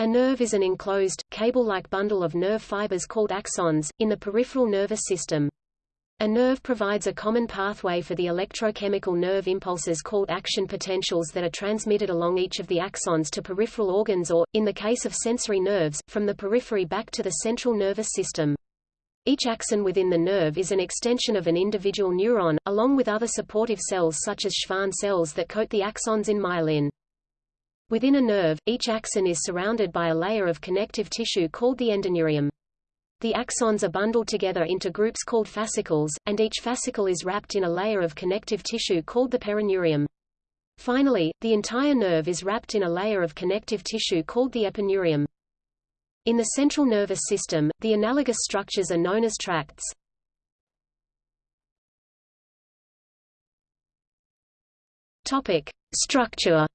A nerve is an enclosed, cable-like bundle of nerve fibers called axons, in the peripheral nervous system. A nerve provides a common pathway for the electrochemical nerve impulses called action potentials that are transmitted along each of the axons to peripheral organs or, in the case of sensory nerves, from the periphery back to the central nervous system. Each axon within the nerve is an extension of an individual neuron, along with other supportive cells such as Schwann cells that coat the axons in myelin. Within a nerve, each axon is surrounded by a layer of connective tissue called the endoneurium. The axons are bundled together into groups called fascicles, and each fascicle is wrapped in a layer of connective tissue called the perineurium. Finally, the entire nerve is wrapped in a layer of connective tissue called the epineurium. In the central nervous system, the analogous structures are known as tracts. Topic: Structure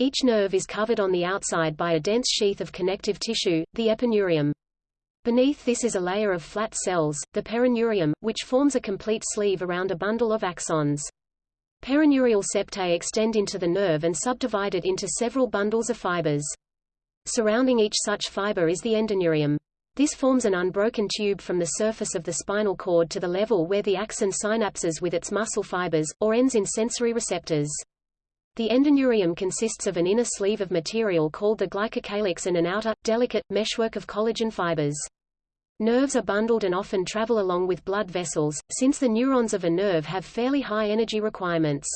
Each nerve is covered on the outside by a dense sheath of connective tissue, the epineurium. Beneath this is a layer of flat cells, the perineurium, which forms a complete sleeve around a bundle of axons. Perineurial septae extend into the nerve and subdivide it into several bundles of fibers. Surrounding each such fiber is the endoneurium. This forms an unbroken tube from the surface of the spinal cord to the level where the axon synapses with its muscle fibers, or ends in sensory receptors. The endoneurium consists of an inner sleeve of material called the glycocalyx and an outer, delicate, meshwork of collagen fibers. Nerves are bundled and often travel along with blood vessels, since the neurons of a nerve have fairly high energy requirements.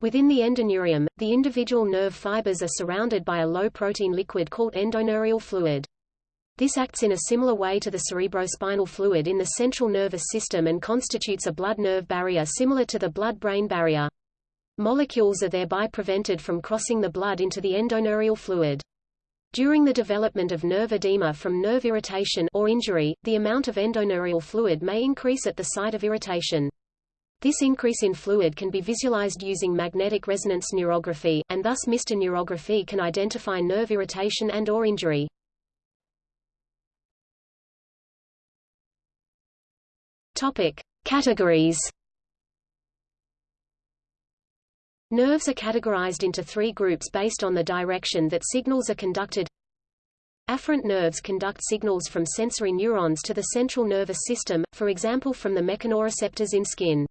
Within the endoneurium, the individual nerve fibers are surrounded by a low-protein liquid called endoneurial fluid. This acts in a similar way to the cerebrospinal fluid in the central nervous system and constitutes a blood-nerve barrier similar to the blood-brain barrier. Molecules are thereby prevented from crossing the blood into the endoneurial fluid. During the development of nerve edema from nerve irritation or injury, the amount of endoneurial fluid may increase at the site of irritation. This increase in fluid can be visualized using magnetic resonance neurography, and thus MR neurography can identify nerve irritation and or injury. Topic. Categories Nerves are categorized into three groups based on the direction that signals are conducted. Afferent nerves conduct signals from sensory neurons to the central nervous system, for example from the mechanoreceptors in skin.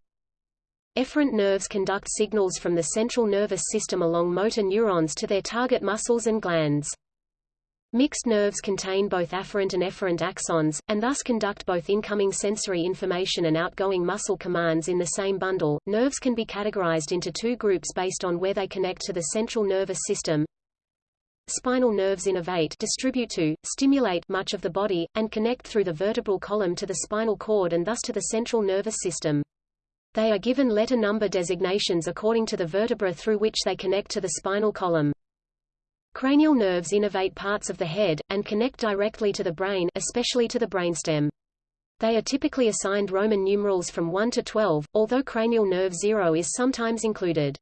Efferent nerves conduct signals from the central nervous system along motor neurons to their target muscles and glands. Mixed nerves contain both afferent and efferent axons, and thus conduct both incoming sensory information and outgoing muscle commands in the same bundle. Nerves can be categorized into two groups based on where they connect to the central nervous system. Spinal nerves innervate distribute to, stimulate much of the body, and connect through the vertebral column to the spinal cord and thus to the central nervous system. They are given letter number designations according to the vertebra through which they connect to the spinal column. Cranial nerves innervate parts of the head, and connect directly to the brain especially to the brainstem. They are typically assigned Roman numerals from 1 to 12, although cranial nerve 0 is sometimes included.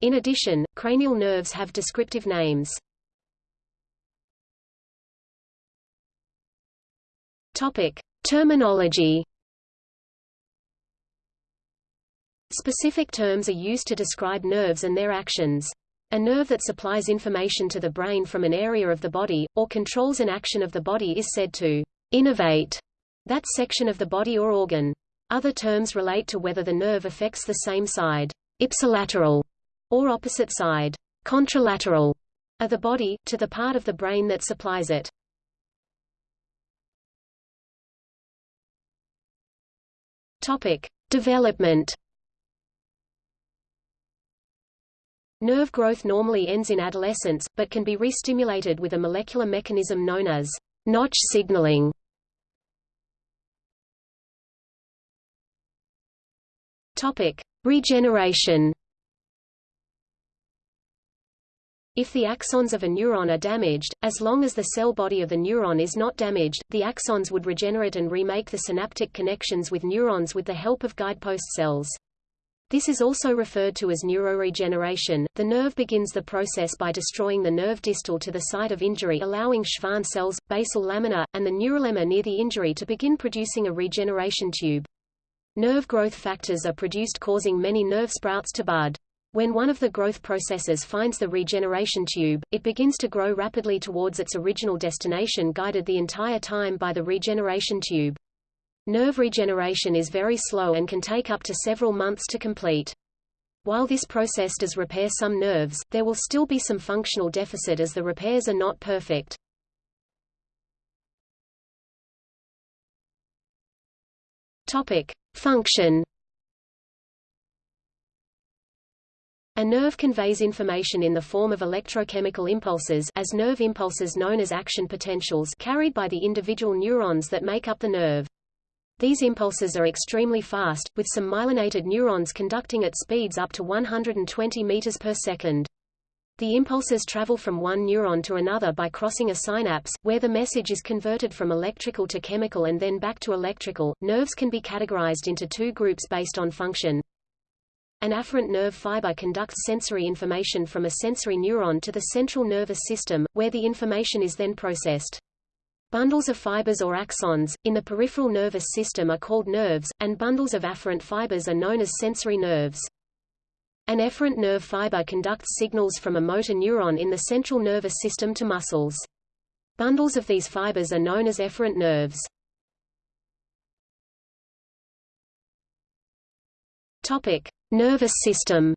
In addition, cranial nerves have descriptive names. Topic. Terminology Specific terms are used to describe nerves and their actions. A nerve that supplies information to the brain from an area of the body, or controls an action of the body is said to innervate that section of the body or organ. Other terms relate to whether the nerve affects the same side, ipsilateral, or opposite side, contralateral, of the body, to the part of the brain that supplies it. Topic. Development Nerve growth normally ends in adolescence, but can be re-stimulated with a molecular mechanism known as notch signaling. Topic: Regeneration. If the axons of a neuron are damaged, as long as the cell body of the neuron is not damaged, the axons would regenerate and remake the synaptic connections with neurons with the help of guidepost cells. This is also referred to as neuroregeneration. The nerve begins the process by destroying the nerve distal to the site of injury allowing Schwann cells, basal lamina, and the neurolemma near the injury to begin producing a regeneration tube. Nerve growth factors are produced causing many nerve sprouts to bud. When one of the growth processes finds the regeneration tube, it begins to grow rapidly towards its original destination guided the entire time by the regeneration tube. Nerve regeneration is very slow and can take up to several months to complete. While this process does repair some nerves, there will still be some functional deficit as the repairs are not perfect. Topic: Function A nerve conveys information in the form of electrochemical impulses as nerve impulses known as action potentials carried by the individual neurons that make up the nerve. These impulses are extremely fast, with some myelinated neurons conducting at speeds up to 120 meters per second. The impulses travel from one neuron to another by crossing a synapse, where the message is converted from electrical to chemical and then back to electrical. Nerves can be categorized into two groups based on function. An afferent nerve fiber conducts sensory information from a sensory neuron to the central nervous system, where the information is then processed. Bundles of fibers or axons, in the peripheral nervous system are called nerves, and bundles of afferent fibers are known as sensory nerves. An efferent nerve fiber conducts signals from a motor neuron in the central nervous system to muscles. Bundles of these fibers are known as efferent nerves. Topic: Nervous system.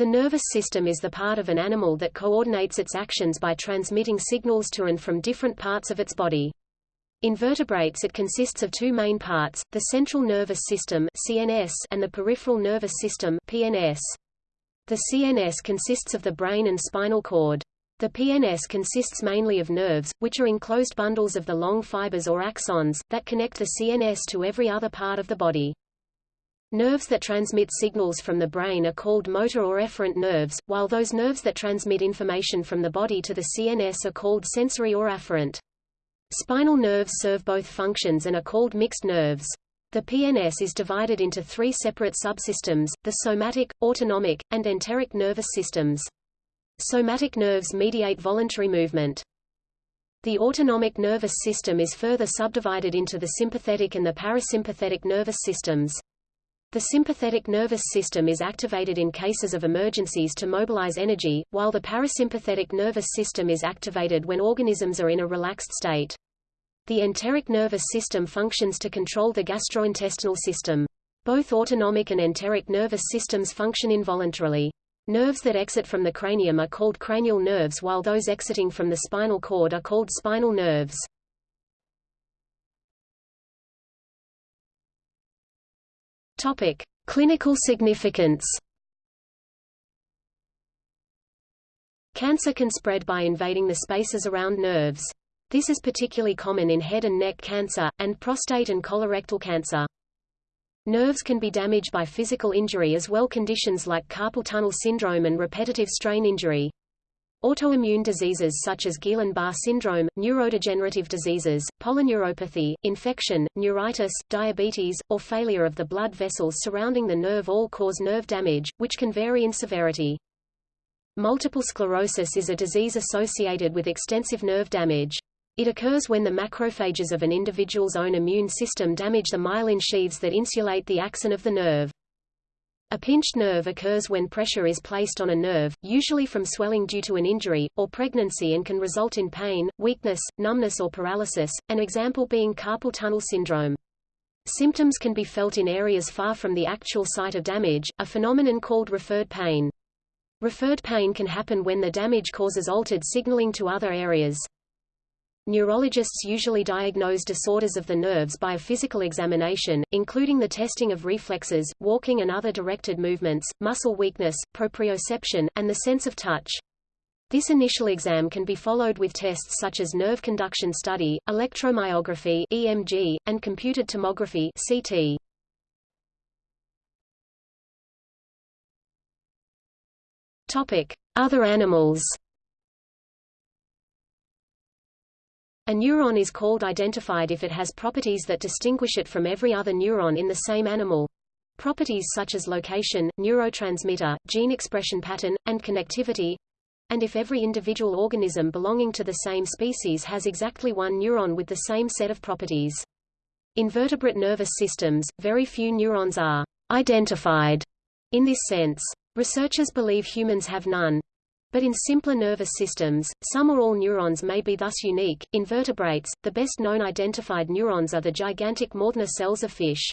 The nervous system is the part of an animal that coordinates its actions by transmitting signals to and from different parts of its body. In vertebrates it consists of two main parts, the central nervous system CNS and the peripheral nervous system PNS. The CNS consists of the brain and spinal cord. The PNS consists mainly of nerves, which are enclosed bundles of the long fibers or axons, that connect the CNS to every other part of the body. Nerves that transmit signals from the brain are called motor or efferent nerves, while those nerves that transmit information from the body to the CNS are called sensory or afferent. Spinal nerves serve both functions and are called mixed nerves. The PNS is divided into three separate subsystems, the somatic, autonomic, and enteric nervous systems. Somatic nerves mediate voluntary movement. The autonomic nervous system is further subdivided into the sympathetic and the parasympathetic nervous systems. The sympathetic nervous system is activated in cases of emergencies to mobilize energy, while the parasympathetic nervous system is activated when organisms are in a relaxed state. The enteric nervous system functions to control the gastrointestinal system. Both autonomic and enteric nervous systems function involuntarily. Nerves that exit from the cranium are called cranial nerves while those exiting from the spinal cord are called spinal nerves. Topic: Clinical significance. Cancer can spread by invading the spaces around nerves. This is particularly common in head and neck cancer, and prostate and colorectal cancer. Nerves can be damaged by physical injury as well conditions like carpal tunnel syndrome and repetitive strain injury. Autoimmune diseases such as Guillain-Barré syndrome, neurodegenerative diseases, polyneuropathy, infection, neuritis, diabetes, or failure of the blood vessels surrounding the nerve all cause nerve damage, which can vary in severity. Multiple sclerosis is a disease associated with extensive nerve damage. It occurs when the macrophages of an individual's own immune system damage the myelin sheaths that insulate the axon of the nerve. A pinched nerve occurs when pressure is placed on a nerve, usually from swelling due to an injury, or pregnancy and can result in pain, weakness, numbness or paralysis, an example being carpal tunnel syndrome. Symptoms can be felt in areas far from the actual site of damage, a phenomenon called referred pain. Referred pain can happen when the damage causes altered signaling to other areas. Neurologists usually diagnose disorders of the nerves by a physical examination, including the testing of reflexes, walking and other directed movements, muscle weakness, proprioception, and the sense of touch. This initial exam can be followed with tests such as nerve conduction study, electromyography EMG, and computed tomography CT. Topic: Other animals. A neuron is called identified if it has properties that distinguish it from every other neuron in the same animal. Properties such as location, neurotransmitter, gene expression pattern, and connectivity, and if every individual organism belonging to the same species has exactly one neuron with the same set of properties. In vertebrate nervous systems, very few neurons are identified in this sense. Researchers believe humans have none. But in simpler nervous systems, some or all neurons may be thus unique. In vertebrates, the best known identified neurons are the gigantic Mauthner cells of fish.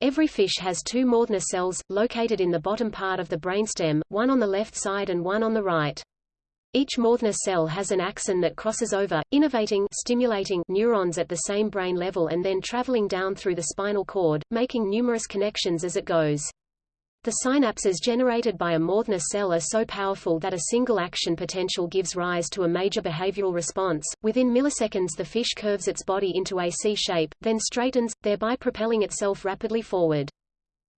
Every fish has two Mauthner cells, located in the bottom part of the brainstem, one on the left side and one on the right. Each Mauthner cell has an axon that crosses over, innervating stimulating neurons at the same brain level and then traveling down through the spinal cord, making numerous connections as it goes. The synapses generated by a Mauthner cell are so powerful that a single action potential gives rise to a major behavioral response. Within milliseconds the fish curves its body into a C shape, then straightens, thereby propelling itself rapidly forward.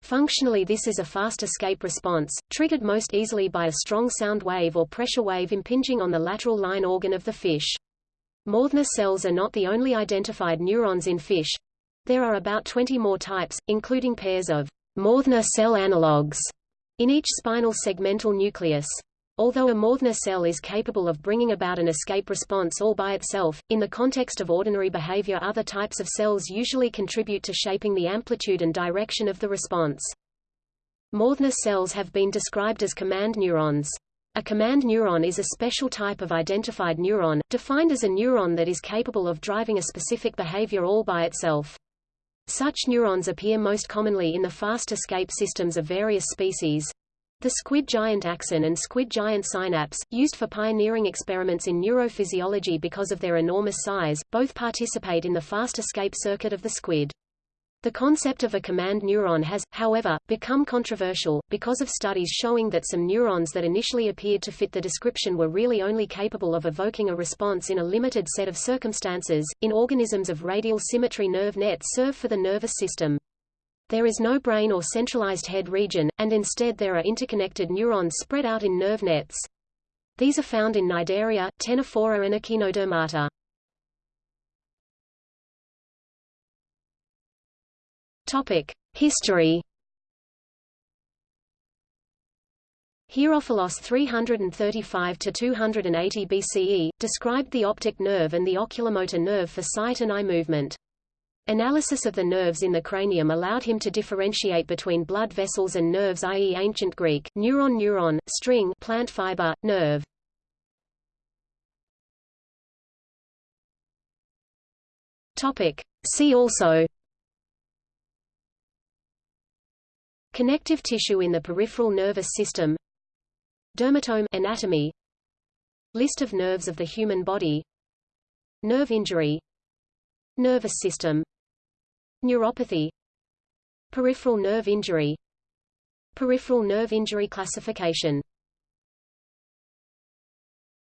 Functionally this is a fast escape response, triggered most easily by a strong sound wave or pressure wave impinging on the lateral line organ of the fish. Mauthner cells are not the only identified neurons in fish. There are about 20 more types, including pairs of Mauthner cell analogues in each spinal segmental nucleus. Although a Mauthner cell is capable of bringing about an escape response all by itself, in the context of ordinary behavior other types of cells usually contribute to shaping the amplitude and direction of the response. Mauthner cells have been described as command neurons. A command neuron is a special type of identified neuron, defined as a neuron that is capable of driving a specific behavior all by itself. Such neurons appear most commonly in the fast escape systems of various species. The squid giant axon and squid giant synapse, used for pioneering experiments in neurophysiology because of their enormous size, both participate in the fast escape circuit of the squid. The concept of a command neuron has, however, become controversial, because of studies showing that some neurons that initially appeared to fit the description were really only capable of evoking a response in a limited set of circumstances. In organisms of radial symmetry nerve nets serve for the nervous system. There is no brain or centralized head region, and instead there are interconnected neurons spread out in nerve nets. These are found in Cnidaria, Ctenophora and Echinodermata. History. Herophilos 335 to 280 BCE described the optic nerve and the oculomotor nerve for sight and eye movement. Analysis of the nerves in the cranium allowed him to differentiate between blood vessels and nerves i.e. ancient Greek, neuron neuron, string plant fiber, nerve. See also Connective tissue in the peripheral nervous system Dermatome anatomy List of nerves of the human body Nerve injury Nervous system Neuropathy Peripheral nerve injury Peripheral nerve injury classification